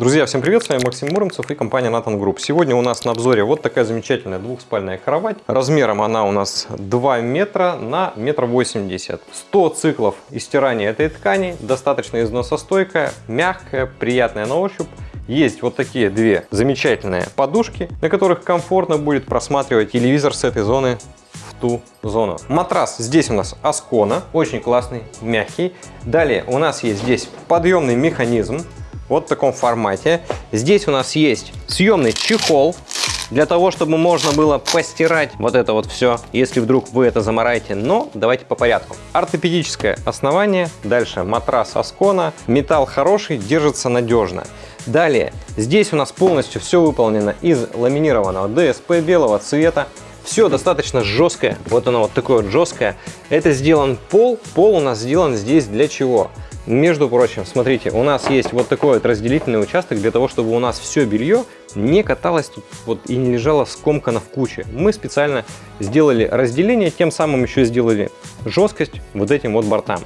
Друзья, всем привет, с вами Максим Муромцев и компания Nathan Group. Сегодня у нас на обзоре вот такая замечательная двухспальная кровать. Размером она у нас 2 метра на метр восемьдесят. 100 циклов истирания этой ткани, достаточно износостойкая, мягкая, приятная на ощупь. Есть вот такие две замечательные подушки, на которых комфортно будет просматривать телевизор с этой зоны в ту зону. Матрас здесь у нас Аскона, очень классный, мягкий. Далее у нас есть здесь подъемный механизм, вот в таком формате. Здесь у нас есть съемный чехол, для того, чтобы можно было постирать вот это вот все, если вдруг вы это замараете. Но давайте по порядку. Ортопедическое основание, дальше матрас Аскона, металл хороший, держится надежно. Далее, здесь у нас полностью все выполнено из ламинированного ДСП белого цвета. Все достаточно жесткое, вот оно вот такое вот жесткое. Это сделан пол, пол у нас сделан здесь для чего? Между прочим, смотрите, у нас есть вот такой вот разделительный участок для того, чтобы у нас все белье не каталось тут вот и не лежало скомкано в куче. Мы специально сделали разделение, тем самым еще сделали жесткость вот этим вот бортам.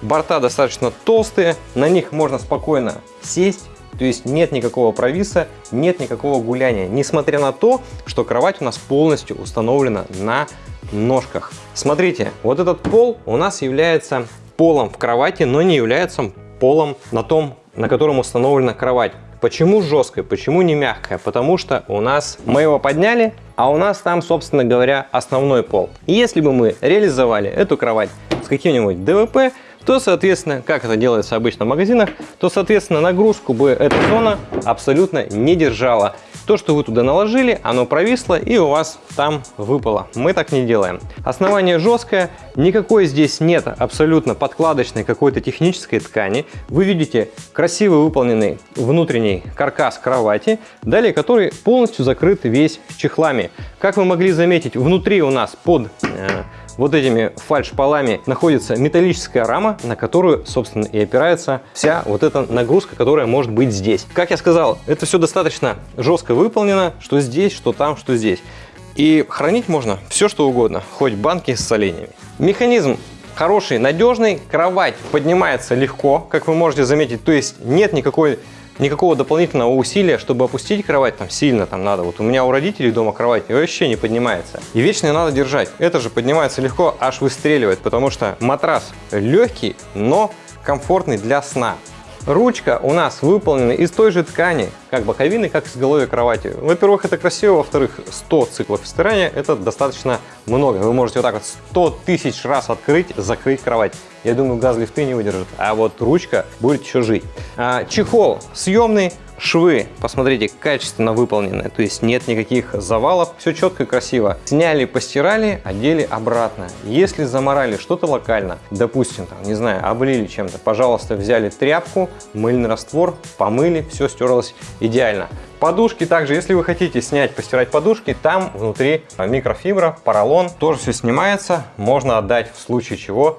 Борта достаточно толстые, на них можно спокойно сесть, то есть нет никакого провиса, нет никакого гуляния, несмотря на то, что кровать у нас полностью установлена на ножках. Смотрите, вот этот пол у нас является полом в кровати, но не является полом на том, на котором установлена кровать. Почему жесткая, почему не мягкая? Потому что у нас мы его подняли, а у нас там, собственно говоря, основной пол. И если бы мы реализовали эту кровать с каким-нибудь ДВП, то, соответственно, как это делается обычно в магазинах, то, соответственно, нагрузку бы эта зона абсолютно не держала. То, что вы туда наложили, оно провисло и у вас там выпало. Мы так не делаем. Основание жесткое, никакой здесь нет абсолютно подкладочной какой-то технической ткани. Вы видите красиво выполненный внутренний каркас кровати, далее который полностью закрыт весь чехлами. Как вы могли заметить, внутри у нас под э, вот этими фальш-полами находится металлическая рама, на которую, собственно, и опирается вся вот эта нагрузка, которая может быть здесь. Как я сказал, это все достаточно жестко выполнено, что здесь, что там, что здесь. И хранить можно все, что угодно, хоть банки с соленьями. Механизм хороший, надежный, кровать поднимается легко, как вы можете заметить, то есть нет никакой никакого дополнительного усилия, чтобы опустить кровать там сильно там надо. Вот у меня у родителей дома кровать вообще не поднимается. И вечно ее надо держать. Это же поднимается легко, аж выстреливает, потому что матрас легкий, но комфортный для сна. Ручка у нас выполнена из той же ткани, как боковины, как изголовье кровати. Во-первых, это красиво, во-вторых, 100 циклов стирания – это достаточно много. Вы можете вот так вот 100 тысяч раз открыть, закрыть кровать. Я думаю, газ лифты не выдержит, а вот ручка будет еще жить. А, чехол съемный, Швы, посмотрите, качественно выполнены, то есть нет никаких завалов, все четко и красиво. Сняли, постирали, одели обратно. Если заморали что-то локально, допустим, там, не знаю, облили чем-то, пожалуйста, взяли тряпку, мыльный раствор, помыли, все стерлось идеально. Подушки также, если вы хотите снять, постирать подушки, там внутри микрофибра, поролон, тоже все снимается, можно отдать в случае чего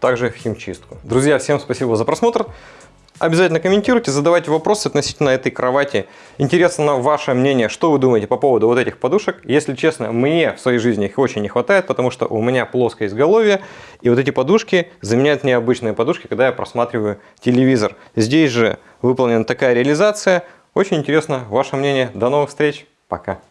также в химчистку. Друзья, всем спасибо за просмотр. Обязательно комментируйте, задавайте вопросы относительно этой кровати. Интересно ваше мнение, что вы думаете по поводу вот этих подушек. Если честно, мне в своей жизни их очень не хватает, потому что у меня плоское изголовье, и вот эти подушки заменяют необычные подушки, когда я просматриваю телевизор. Здесь же выполнена такая реализация. Очень интересно ваше мнение. До новых встреч. Пока.